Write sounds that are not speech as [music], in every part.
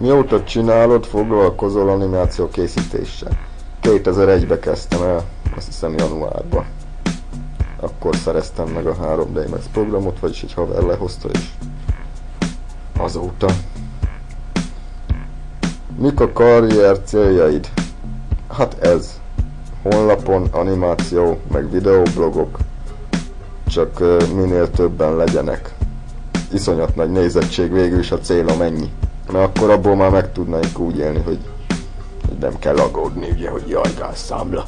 Mióta csinálod, foglalkozol animáció készítéssel? 2001-be kezdtem el, azt hiszem januárban. Akkor szereztem meg a 3D Max programot, vagyis egy haver lehozta, és azóta. Mik a karrier céljaid? Hát ez. Honlapon, animáció, meg videoblogok. Csak minél többen legyenek. Iszonyat nagy nézettség végül is a célom ennyi. Mert akkor abból már meg tudnánk úgy élni, hogy, nem kell aggódni, ugye, hogy jaj, számla.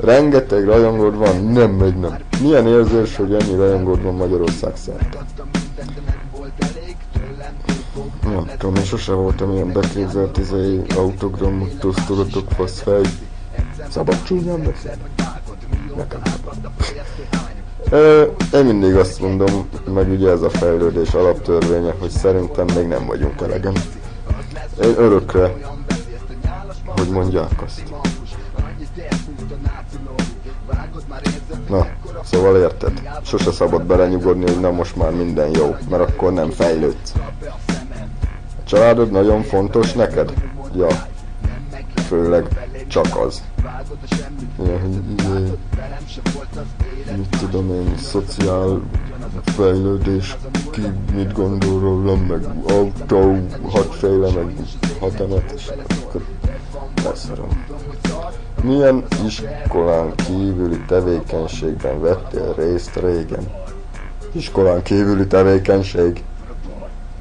Rengeteg rajongód van, nem megy, nem. Milyen érzés, hogy ennyi rajongód van Magyarország szerte? Nem tudom, én sose voltam ilyen beképzelt izai autogramot, tudatok, faszfej. Szabad csúnyán beszél? Nekem én mindig azt mondom, meg ugye ez a fejlődés alaptörvénye, hogy szerintem még nem vagyunk elegen. Én örökre, hogy mondják azt. Na, szóval érted? Sose szabad belenyugodni, hogy na most már minden jó, mert akkor nem fejlődsz. A családod nagyon fontos neked? Ja, főleg csak az. Ja, hogy mit tudom én, szociál fejlődés, ki mit gondol rólam, meg autó, hatféle, meg hat emet, és akkor leszarom. Milyen iskolán kívüli tevékenységben vettél részt régen? Iskolán kívüli tevékenység?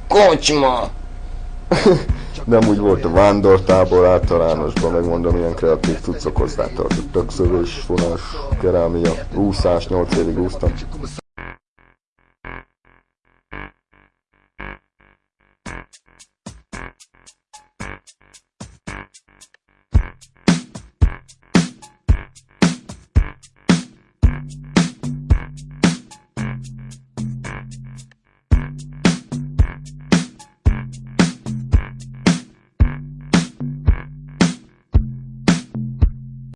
Kocsma! [laughs] Nem úgy volt a vándortábor általánosban, megmondom, ilyen kreatív cuccok hozzátartottak, szövés, fonás, kerámia, úszás, 8 évig úsztam.